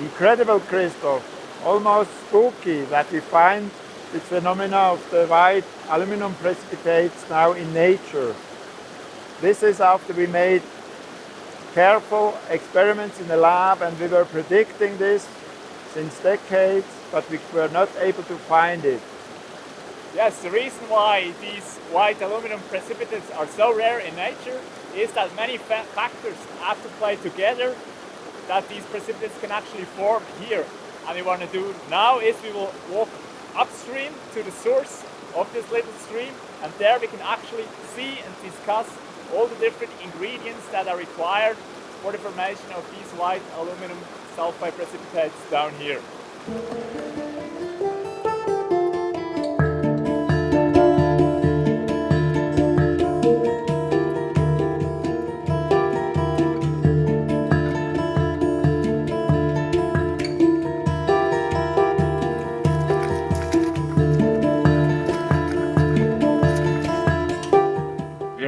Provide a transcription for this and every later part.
Incredible, Christoph. Almost spooky that we find this phenomena of the white aluminum precipitates now in nature. This is after we made careful experiments in the lab and we were predicting this since decades, but we were not able to find it. Yes, the reason why these white aluminum precipitates are so rare in nature is that many fa factors have to play together that these precipitates can actually form here. And we want to do now is we will walk upstream to the source of this little stream and there we can actually see and discuss all the different ingredients that are required for the formation of these white aluminum sulfide precipitates down here.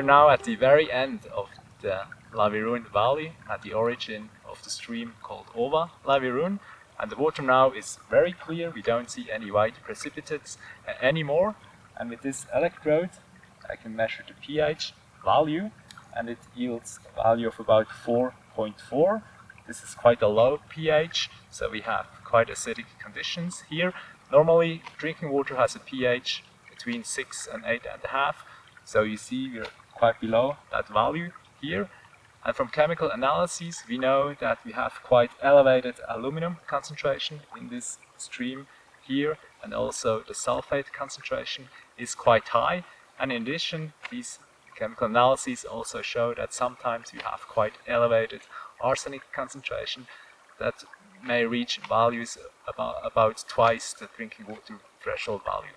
Now at the very end of the Lavirun Valley, at the origin of the stream called Ova Lavirun. And the water now is very clear, we don't see any white precipitates uh, anymore. And with this electrode, I can measure the pH value, and it yields a value of about 4.4. This is quite a low pH, so we have quite acidic conditions here. Normally, drinking water has a pH between 6 and 8.5, so you see we're quite below that value here. And from chemical analyses, we know that we have quite elevated aluminum concentration in this stream here, and also the sulfate concentration is quite high. And in addition, these chemical analyses also show that sometimes we have quite elevated arsenic concentration that may reach values about, about twice the drinking water threshold value.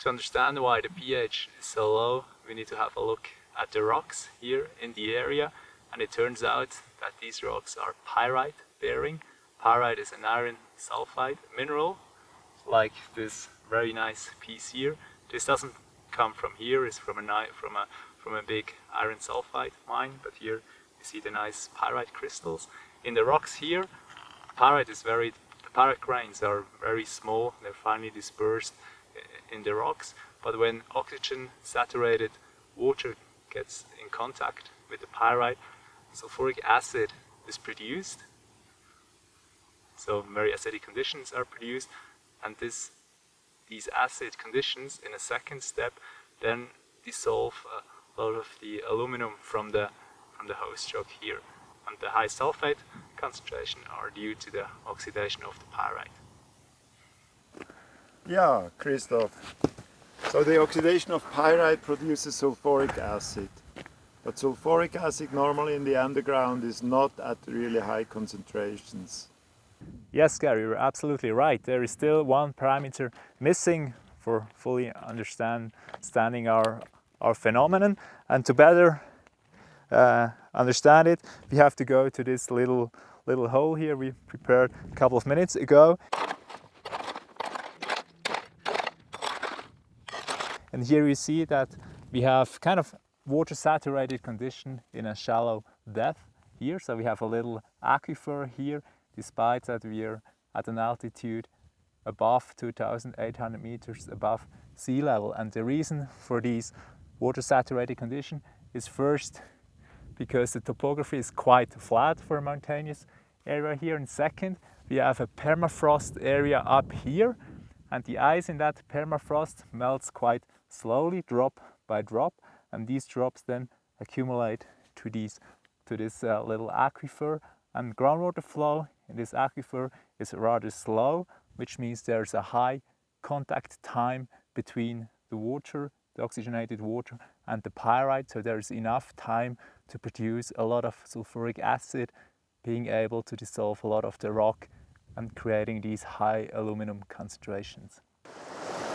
To understand why the pH is so low, we need to have a look at the rocks here in the area. And it turns out that these rocks are pyrite bearing. Pyrite is an iron sulfide mineral, like this very nice piece here. This doesn't come from here, it's from a, from a, from a big iron sulfide mine, but here you see the nice pyrite crystals. In the rocks here, pyrite is very, the pyrite grains are very small, they're finely dispersed in the rocks, but when oxygen saturated water gets in contact with the pyrite, sulfuric acid is produced. So very acidic conditions are produced and this, these acid conditions in a second step then dissolve uh, a lot of the aluminum from the, from the host rock here. And the high sulfate concentration are due to the oxidation of the pyrite. Yeah, Christoph. So the oxidation of pyrite produces sulfuric acid. But sulfuric acid normally in the underground is not at really high concentrations. Yes, Gary, you're absolutely right. There is still one parameter missing for fully understanding our, our phenomenon. And to better uh, understand it, we have to go to this little, little hole here we prepared a couple of minutes ago. And here you see that we have kind of water saturated condition in a shallow depth here. So we have a little aquifer here, despite that we are at an altitude above 2,800 meters above sea level. And the reason for these water saturated condition is first because the topography is quite flat for a mountainous area here. And second, we have a permafrost area up here and the ice in that permafrost melts quite slowly drop by drop and these drops then accumulate to these to this uh, little aquifer and groundwater flow in this aquifer is rather slow which means there's a high contact time between the water the oxygenated water and the pyrite so there's enough time to produce a lot of sulfuric acid being able to dissolve a lot of the rock and creating these high aluminum concentrations.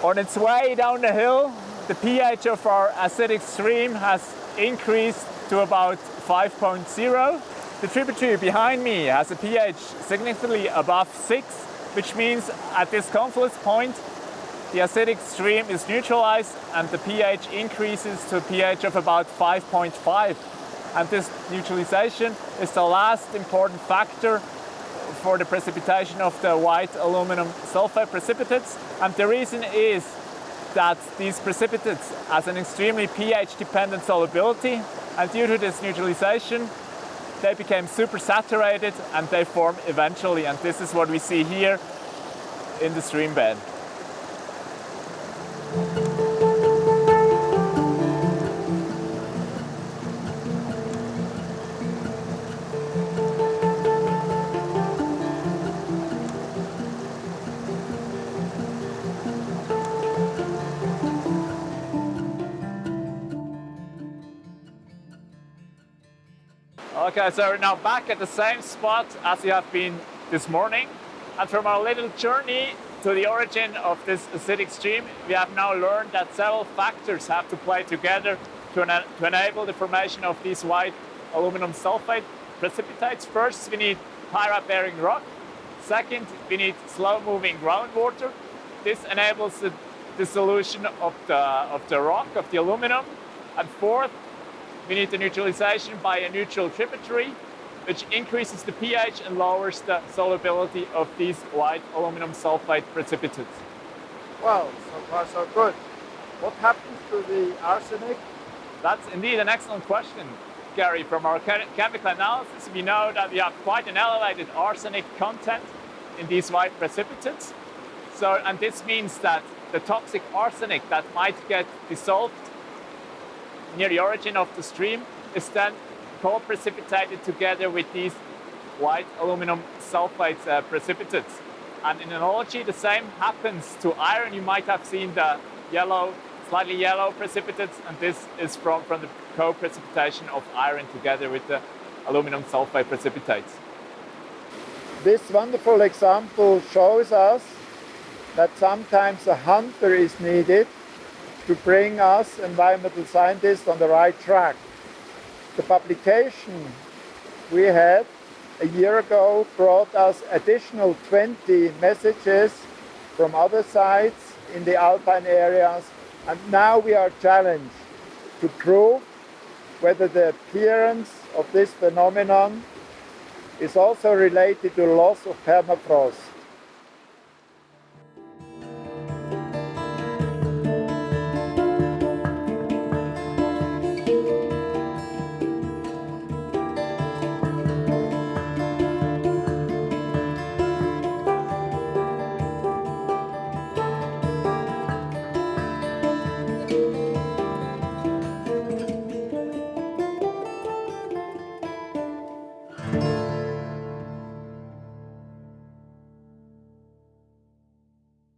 On its way down the hill, the pH of our acidic stream has increased to about 5.0. The tributary behind me has a pH significantly above 6, which means at this confluence point, the acidic stream is neutralized and the pH increases to a pH of about 5.5. And this neutralization is the last important factor for the precipitation of the white aluminum sulfate precipitates. And the reason is that these precipitates has an extremely pH dependent solubility and due to this neutralization they became super saturated and they form eventually and this is what we see here in the stream bed. Okay, so we're now back at the same spot as we have been this morning. And from our little journey to the origin of this acidic stream, we have now learned that several factors have to play together to, to enable the formation of these white aluminum sulfate precipitates. First, we need pyrite-bearing rock. Second, we need slow-moving groundwater. This enables the dissolution of the, of the rock, of the aluminum. And fourth, we need the neutralization by a neutral tributary, which increases the pH and lowers the solubility of these white aluminum sulfate precipitates. Well, so far so good. What happens to the arsenic? That's indeed an excellent question, Gary. From our chemical analysis, we know that we have quite an elevated arsenic content in these white precipitates. So, and this means that the toxic arsenic that might get dissolved near the origin of the stream is then co-precipitated together with these white aluminum sulfate uh, precipitates. And in analogy, the same happens to iron. You might have seen the yellow, slightly yellow precipitates, and this is from, from the co-precipitation of iron together with the aluminum sulfate precipitates. This wonderful example shows us that sometimes a hunter is needed to bring us environmental scientists on the right track. The publication we had a year ago brought us additional 20 messages from other sites in the alpine areas and now we are challenged to prove whether the appearance of this phenomenon is also related to loss of permafrost.